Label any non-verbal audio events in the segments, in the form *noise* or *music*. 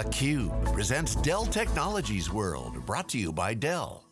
theCUBE presents Dell Technologies World, brought to you by Dell.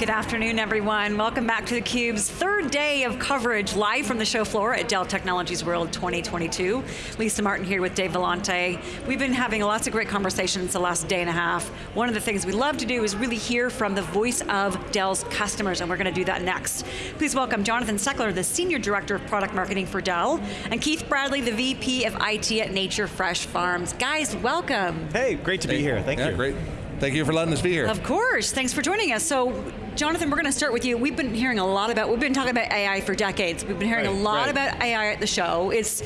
Good afternoon, everyone. Welcome back to theCUBE's third day of coverage live from the show floor at Dell Technologies World 2022. Lisa Martin here with Dave Vellante. We've been having lots of great conversations the last day and a half. One of the things we love to do is really hear from the voice of Dell's customers, and we're going to do that next. Please welcome Jonathan Seckler, the Senior Director of Product Marketing for Dell, and Keith Bradley, the VP of IT at Nature Fresh Farms. Guys, welcome. Hey, great to be here, thank yeah, you. great. Thank you for letting us be here. Of course, thanks for joining us. So, Jonathan, we're going to start with you. We've been hearing a lot about, we've been talking about AI for decades. We've been hearing right, a lot right. about AI at the show. It's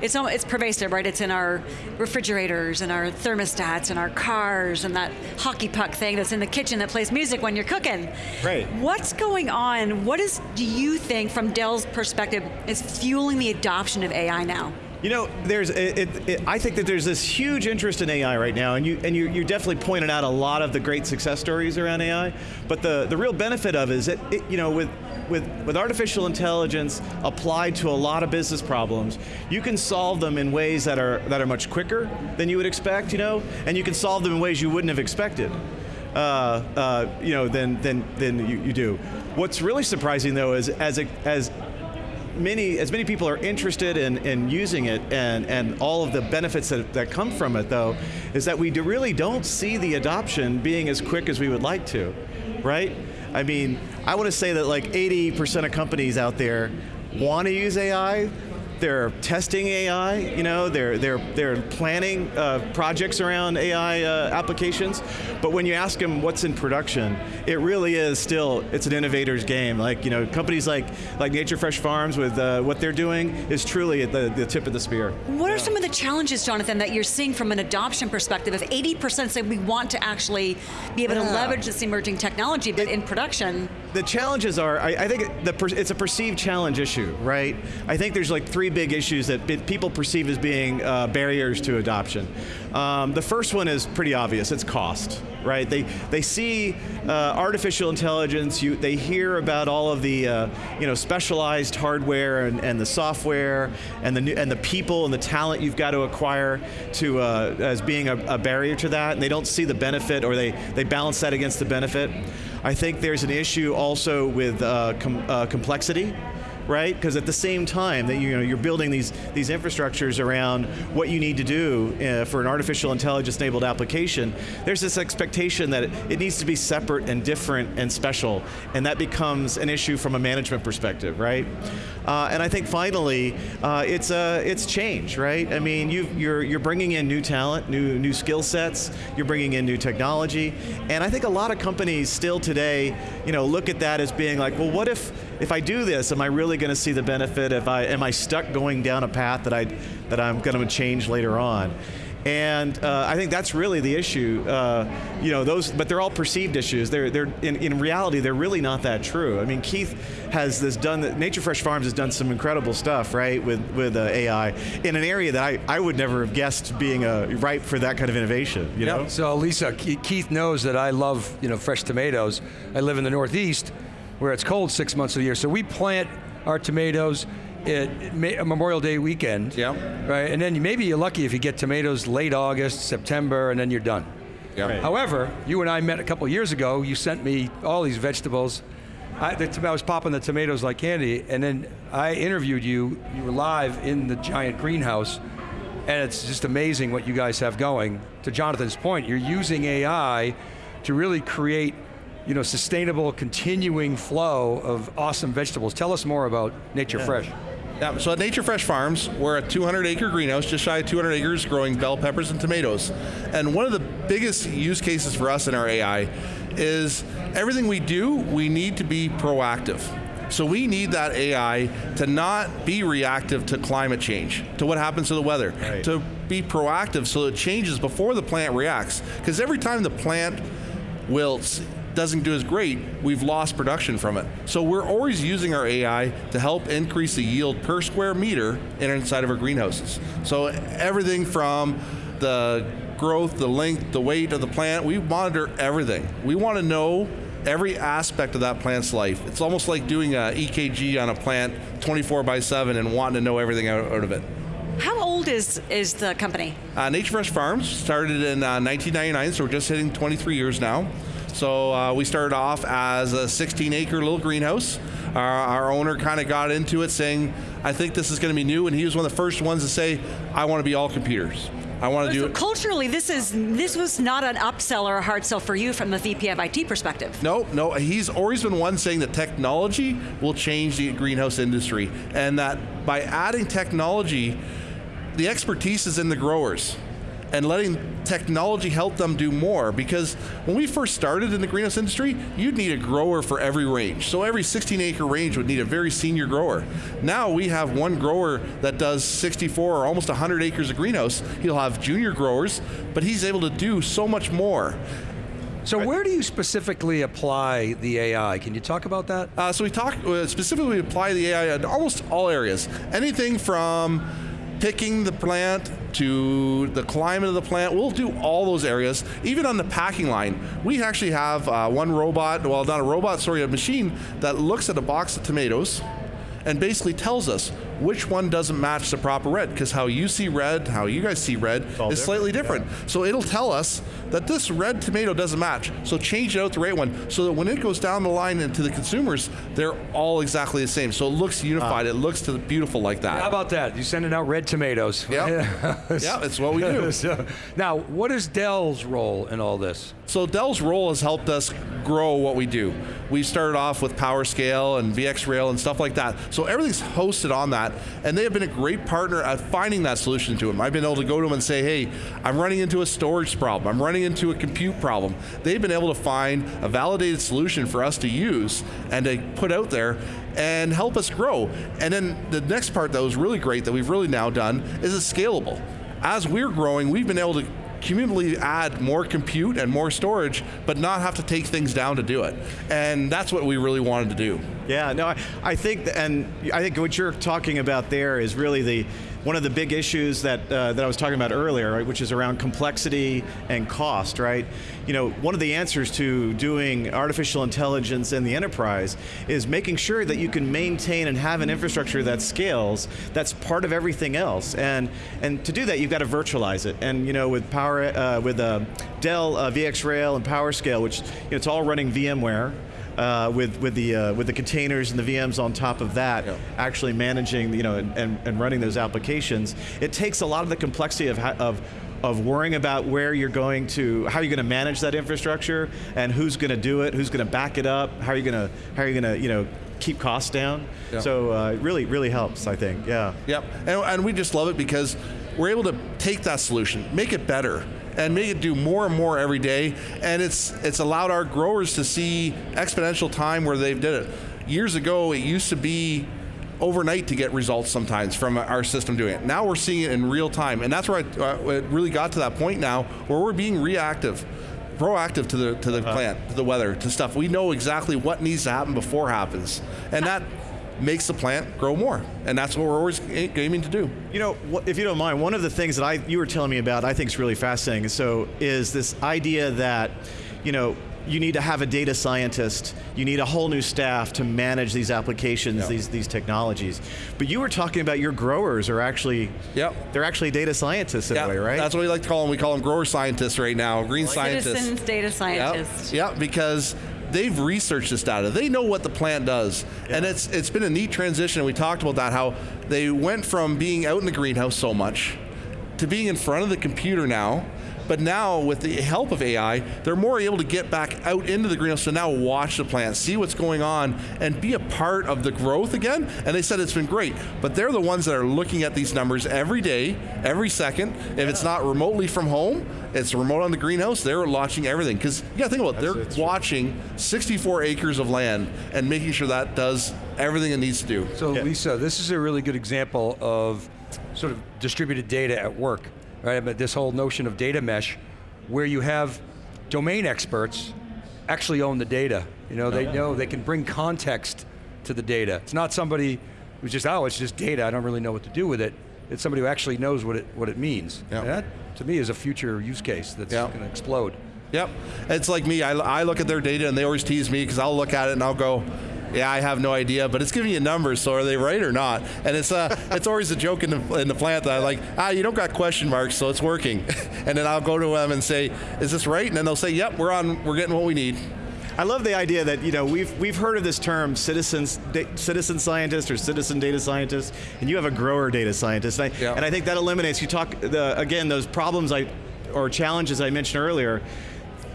it's, it's pervasive, right? It's in our refrigerators and our thermostats and our cars and that hockey puck thing that's in the kitchen that plays music when you're cooking. Right. What's going on? What is, do you think, from Dell's perspective, is fueling the adoption of AI now? You know, there's, it, it, it, I think that there's this huge interest in AI right now, and you and you, you definitely pointed out a lot of the great success stories around AI. But the the real benefit of it is that it, you know with with with artificial intelligence applied to a lot of business problems, you can solve them in ways that are that are much quicker than you would expect. You know, and you can solve them in ways you wouldn't have expected. Uh, uh, you know, than than than you, you do. What's really surprising though is as a, as many, as many people are interested in, in using it and, and all of the benefits that, that come from it though, is that we do really don't see the adoption being as quick as we would like to, right? I mean, I want to say that like 80% of companies out there want to use AI, they're testing AI, you know, they're, they're, they're planning uh, projects around AI uh, applications, but when you ask them what's in production, it really is still, it's an innovator's game. Like, you know, companies like, like Nature Fresh Farms with uh, what they're doing is truly at the, the tip of the spear. What yeah. are some of the challenges, Jonathan, that you're seeing from an adoption perspective? If 80% say we want to actually be able yeah. to leverage this emerging technology, but it, in production, the challenges are, I, I think the, it's a perceived challenge issue, right? I think there's like three big issues that people perceive as being uh, barriers to adoption. Um, the first one is pretty obvious, it's cost, right? They, they see uh, artificial intelligence, you, they hear about all of the uh, you know, specialized hardware and, and the software and the, new, and the people and the talent you've got to acquire to, uh, as being a, a barrier to that, and they don't see the benefit or they, they balance that against the benefit. I think there's an issue also with uh, com uh, complexity right? Because at the same time that you know, you're building these, these infrastructures around what you need to do uh, for an artificial intelligence enabled application, there's this expectation that it, it, needs to be separate and different and special, and that becomes an issue from a management perspective, right? Uh, and I think finally, uh, it's, uh, it's change, right? I mean, you you're, you're bringing in new talent, new, new skill sets, you're bringing in new technology, and I think a lot of companies still today, you know, look at that as being like, well, what if, if I do this, am I really going to see the benefit? If I, am I stuck going down a path that, I, that I'm going to change later on? And uh, I think that's really the issue. Uh, you know, those, but they're all perceived issues. They're, they're in, in reality, they're really not that true. I mean, Keith has this done. Nature Fresh Farms has done some incredible stuff, right, with with uh, AI in an area that I, I would never have guessed being uh, ripe for that kind of innovation. You know. So Lisa, Keith knows that I love you know fresh tomatoes. I live in the Northeast, where it's cold six months of the year. So we plant our tomatoes at Memorial Day weekend. Yeah. Right, and then maybe you're lucky if you get tomatoes late August, September, and then you're done. Yeah. Right. However, you and I met a couple years ago, you sent me all these vegetables. I, the, I was popping the tomatoes like candy, and then I interviewed you, you were live in the giant greenhouse, and it's just amazing what you guys have going. To Jonathan's point, you're using AI to really create you know, sustainable, continuing flow of awesome vegetables. Tell us more about Nature yeah. Fresh. Yeah, so at Nature Fresh Farms, we're a 200 acre greenhouse, just shy of 200 acres, growing bell peppers and tomatoes. And one of the biggest use cases for us in our AI is everything we do, we need to be proactive. So we need that AI to not be reactive to climate change, to what happens to the weather, right. to be proactive so it changes before the plant reacts. Because every time the plant wilts, doesn't do as great, we've lost production from it. So we're always using our AI to help increase the yield per square meter inside of our greenhouses. So everything from the growth, the length, the weight of the plant, we monitor everything. We want to know every aspect of that plant's life. It's almost like doing a EKG on a plant 24 by 7 and wanting to know everything out, out of it. How old is, is the company? Uh, Nature Fresh Farms started in uh, 1999, so we're just hitting 23 years now. So uh, we started off as a 16 acre little greenhouse. Our, our owner kind of got into it saying, I think this is going to be new, and he was one of the first ones to say, I want to be all computers. I want to do So it. culturally, this is this was not an upsell or a hard sell for you from the VP of IT perspective. No, no, he's always been one saying that technology will change the greenhouse industry, and that by adding technology, the expertise is in the growers, and letting technology help them do more. Because when we first started in the greenhouse industry, you'd need a grower for every range. So every 16 acre range would need a very senior grower. Now we have one grower that does 64 or almost 100 acres of greenhouse. He'll have junior growers, but he's able to do so much more. So where do you specifically apply the AI? Can you talk about that? Uh, so we talk uh, specifically apply the AI in almost all areas. Anything from picking the plant to the climate of the plant. We'll do all those areas. Even on the packing line, we actually have uh, one robot, well not a robot, sorry, a machine that looks at a box of tomatoes and basically tells us which one doesn't match the proper red because how you see red, how you guys see red is all slightly different, different. So it'll tell us that this red tomato doesn't match. So change it out the right one so that when it goes down the line into the consumers, they're all exactly the same. So it looks unified. Ah. it looks beautiful like that. How about that? You're sending out red tomatoes. Yeah, *laughs* yeah, it's what we do. *laughs* So, now, what is Dell's role in all this? So Dell's role has helped us grow what we do. We started off with PowerScale and VxRail and stuff like that. So everything's hosted on that, and they have been a great partner at finding that solution to them. I've been able to go to them and say, hey, I'm running into a storage problem. I'm running into a compute problem. They've been able to find a validated solution for us to use and to put out there and help us grow. And then the next part that was really great that we've really now done is it's scalable. As we're growing, we've been able to cumulatively add more compute and more storage, but not have to take things down to do it. And that's what we really wanted to do. Yeah, no, I, I think, and I think what you're talking about there is really the one of the big issues that uh, that I was talking about earlier, right, which is around complexity and cost, right? You know, one of the answers to doing artificial intelligence in the enterprise is making sure that you can maintain and have an infrastructure that scales, that's part of everything else, and and to do that, you've got to virtualize it. And you know, with Power, uh, with uh, Dell uh, VxRail and PowerScale, which you know, it's all running VMware uh, with with the uh, with the containers and the VMs on top of that, Yep. actually managing you know and, and, and running those applications. It takes a lot of the complexity of of of worrying about where you're going to, how you're going to manage that infrastructure, and who's going to do it, who's going to back it up, how are you going to how are you going to you know keep costs down. Yep. So uh, it really really helps, I think. Yeah. Yep, and, and we just love it because we're able to take that solution, make it better, and make it do more and more every day. And it's it's allowed our growers to see exponential time where they've did it. Years ago, it used to be overnight to get results sometimes from our system doing it. Now we're seeing it in real time, and that's where I, uh, it really got to that point now where we're being reactive. Proactive to the to the plant, to the weather, to stuff. We know exactly what needs to happen before it happens, and that makes the plant grow more. And that's what we're always aiming to do. You know, if you don't mind, one of the things that I you were telling me about, I think is really fascinating. So, is this idea that, you know, you need to have a data scientist, you need a whole new staff to manage these applications, Yeah. these these technologies. But you were talking about your growers are actually, Yep. they're actually data scientists in a way, right? That's what we like to call them. We call them grower scientists right now, green scientists. Citizens data Yep. scientist. Yep, because they've researched this data. They know what the plant does. And it's it's been a neat transition. We talked about that, how they went from being out in the greenhouse so much to being in front of the computer now. But now, with the help of AI, they're more able to get back out into the greenhouse to now watch the plant, see what's going on, and be a part of the growth again. And they said it's been great. But they're the ones that are looking at these numbers every day, every second. If it's not remotely from home, it's remote on the greenhouse. They're watching everything because you got to think about it. That's- They're that's true. watching 64 acres of land and making sure that does everything it needs to do. So Yeah. Lisa, this is a really good example of sort of distributed data at work, right? But this whole notion of data mesh, where you have domain experts actually own the data. You know, they uh-huh. know they can bring context to the data. It's not somebody who's just, oh, it's just data. I don't really know what to do with it. It's somebody who actually knows what it what it means. Yeah. That, to me, is a future use case that's Yeah. going to explode. Yep. It's like me. I, I look at their data and they always tease me because I'll look at it and I'll go, yeah, I have no idea, but it's giving you numbers, so are they right or not? And it's uh, *laughs* it's always a joke in the, in the plant that I'm like, ah, you don't got question marks, so it's working. *laughs* and then I'll go to them and say, is this right? And then they'll say, yep, we're on, we're getting what we need. I love the idea that you know we've we've heard of this term citizens citizen scientist or citizen data scientist, and you have a grower data scientist, and I, Yeah. and I think that eliminates. You talk the, again those problems I or challenges I mentioned earlier.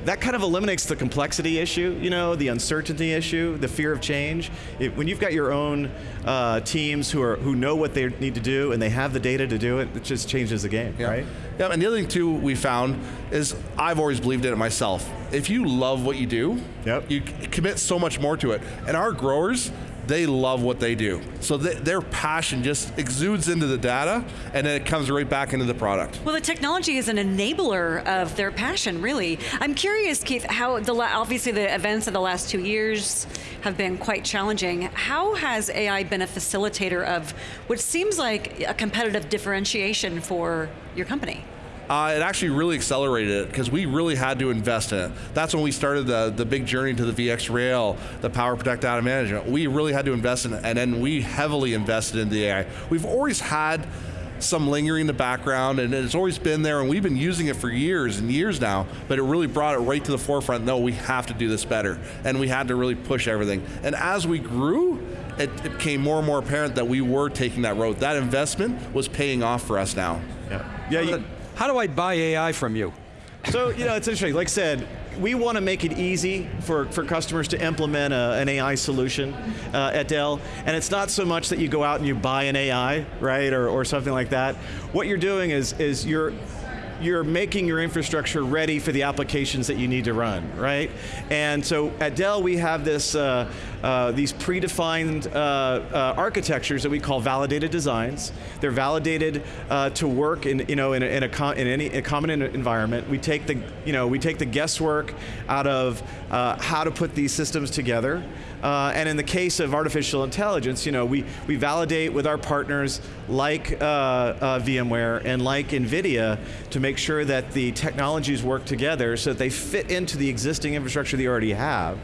That kind of eliminates the complexity issue, you know, the uncertainty issue, the fear of change. It, when you've got your own uh, teams who are who know what they need to do and they have the data to do it, it just changes the game, Yeah. right? Yeah, and the other thing too we found is I've always believed in it myself. If you love what you do, Yep. you commit so much more to it. And our growers, they love what they do. So th- their passion just exudes into the data, and then it comes right back into the product. Well, the technology is an enabler of their passion, really. I'm curious, Keith, how the obviously the events of the last two years have been quite challenging. How has AI been a facilitator of what seems like a competitive differentiation for your company? Uh, it actually really accelerated it because we really had to invest in it. That's when we started the, the big journey to the VxRail, the PowerProtect data management. We really had to invest in it, and then we heavily invested in the AI. We've always had some lingering in the background, and it's always been there, and we've been using it for years and years now, but it really brought it right to the forefront. No, we have to do this better, and we had to really push everything. And as we grew, it, it became more and more apparent that we were taking that road. That investment was paying off for us now. Yeah. Yeah. How do I buy AI from you? So, you know, it's interesting. Like I said, we want to make it easy for, for customers to implement a, an AI solution uh, at Dell. And it's not so much that you go out and you buy an AI, right, or, or something like that. What you're doing is, is you're, you're making your infrastructure ready for the applications that you need to run, right? And so at Dell, we have this, uh, uh, these predefined uh, uh, architectures that we call validated designs. They're validated uh, to work in, you know, in, a, in, a in any a common environment. We take the, you know, we take the guesswork out of uh, how to put these systems together. Uh, and in the case of artificial intelligence, you know, we, we validate with our partners like uh, uh, VMware and like NVIDIA to make sure that the technologies work together so that they fit into the existing infrastructure they already have.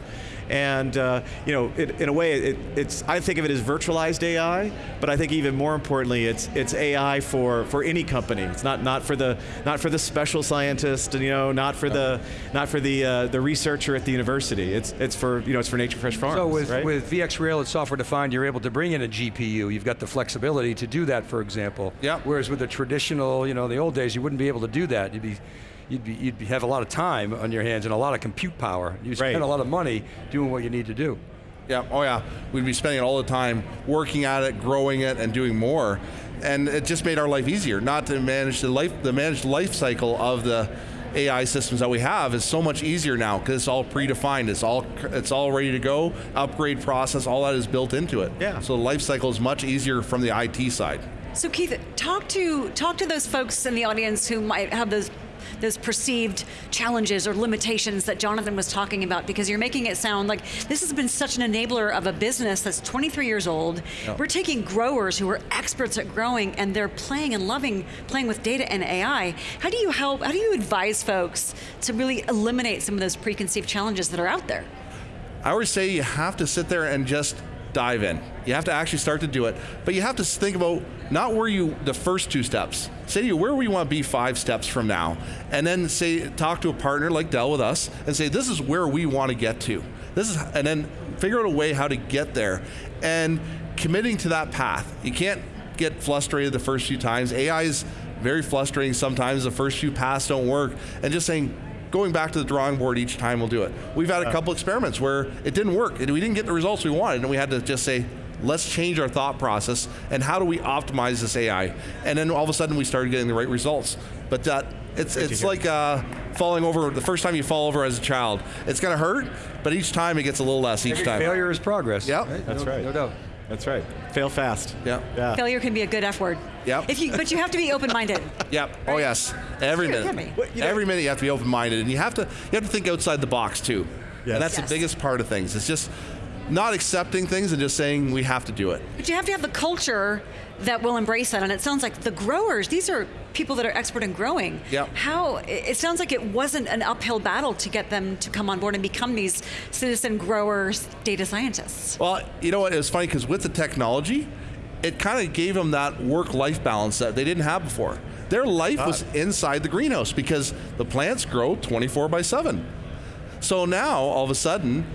And uh, you know, it, in a way, it, it's I think of it as virtualized AI, but I think even more importantly, it's it's AI for for any company. It's not not for the not for the special scientist, you know, not for the not for the uh, the researcher at the university. It's it's for you know it's for Nature Fresh Farms. So with, right? with VxRail, it's software defined, you're able to bring in a GPU. You've got the flexibility to do that, for example. Yeah. Whereas with the traditional, you know, the old days, you wouldn't be able to do that. You'd be, you'd be, you'd be, have a lot of time on your hands and a lot of compute power. You spend Right. a lot of money doing what you need to do. Yeah, oh yeah. We'd be spending all the time working at it, growing it, and doing more. And it just made our life easier. Not to manage the life, the managed life cycle of the AI systems that we have is so much easier now because it's all predefined. It's all it's all ready to go. Upgrade process, all that is built into it. Yeah. So the life cycle is much easier from the IT side. So Keith, talk to talk to those folks in the audience who might have those those perceived challenges or limitations that Jonathan was talking about because you're making it sound like this has been such an enabler of a business that's 23 years old. We're taking growers who are experts at growing and they're playing and loving playing with data and AI. How do you help how do you advise folks to really eliminate some of those preconceived challenges that are out there? I always say you have to sit there and just dive in. You have to actually start to do it, but you have to think about not where you the first two steps. Say to you where we want to be five steps from now, and then say talk to a partner like Dell with us and say this is where we want to get to. This is and then figure out a way how to get there, and committing to that path. You can't get frustrated the first few times. AI is very frustrating sometimes. The first few paths don't work, and just saying going back to the drawing board each time we'll do it. We've had a uh. couple experiments where it didn't work and we didn't get the results we wanted and we had to just say, let's change our thought process and how do we optimize this AI? And then all of a sudden we started getting the right results. But that it's it's like uh, falling over the first time you fall over as a child. It's gonna hurt, but each time it gets a little less each time. Failure is progress. Yep. That's No- right. No doubt. That's right. Fail fast. Yeah. Yeah. Failure can be a good F word. Yep. If you but you have to be open-minded. Yep. Oh yes. Every Sure, it minute. Well, you know- Every minute you have to be open-minded, and you have to you have to think outside the box too. Yes. And that's Yes. the biggest part of things. It's just not accepting things and just saying we have to do it. But you have to have the culture that will embrace that. And it sounds like the growers, these are people that are expert in growing. Yep. How, it it sounds like it wasn't an uphill battle to get them to come on board and become these citizen growers, data scientists. Well, you know what? It was funny because with the technology, it kind of gave them that work-life balance that they didn't have before. Their life was inside the greenhouse because the plants grow 24 by 7. So now, all of a sudden,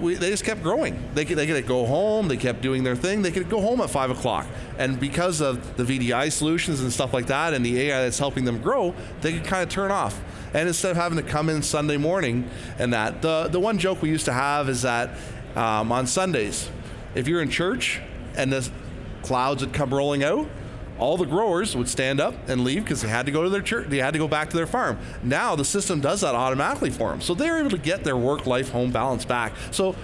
we, they just kept growing. They could, they could go home, they kept doing their thing, they could go home at 5 o'clock. And because of the VDI solutions and stuff like that and the AI that's helping them grow, they could kind of turn off. And instead of having to come in Sunday morning and that, the, the one joke we used to have is that um, on Sundays, if you're in church and the clouds would come rolling out, all the growers would stand up and leave because they had to go to their church, they had to go back to their farm. Now the system does that automatically for them. So they're able to get their work life home balance back. So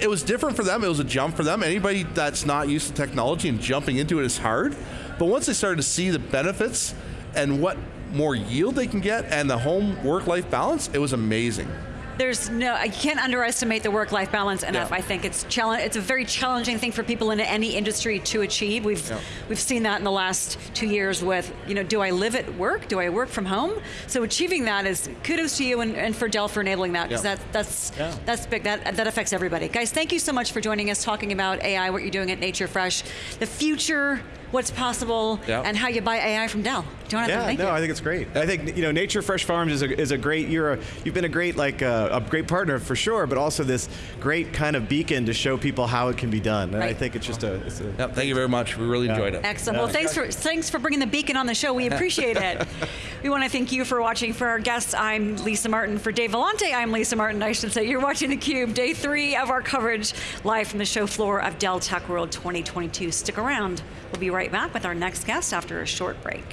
it was different for them, it was a jump for them. Anybody that's not used to technology and jumping into it is hard. But once they started to see the benefits and what more yield they can get and the home work life balance, it was amazing. There's no, I can't underestimate the work-life balance enough. Yeah. I think it's challenge. It's a very challenging thing for people in any industry to achieve. We've Yeah. we've seen that in the last two years with, you know, do I live at work? Do I work from home? So achieving that is kudos to you and, and for Dell for enabling that because Yeah. that that's that's big. That that affects everybody. Guys, thank you so much for joining us, talking about AI, what you're doing at Nature Fresh, the future, what's possible, Yeah. and how you buy AI from Dell. Jonathan, Yeah, thank no, you. I think it's great. I think you know, Nature Fresh Farms is a, is a great. You're a, you've been a great like uh, a great partner for sure, but also this great kind of beacon to show people how it can be done. And I think it's just a. It's a Yep, thank you very much. We really enjoyed it. Excellent. Well, thanks for thanks for bringing the beacon on the show. We *laughs* appreciate it. we want to thank you for watching. For our guests, I'm Lisa Martin. For Dave Vellante, I'm Lisa Martin. I should say you're watching theCUBE, day three of our coverage live from the show floor of Dell Tech World 2022. Stick around. We'll be right back with our next guest after a short break.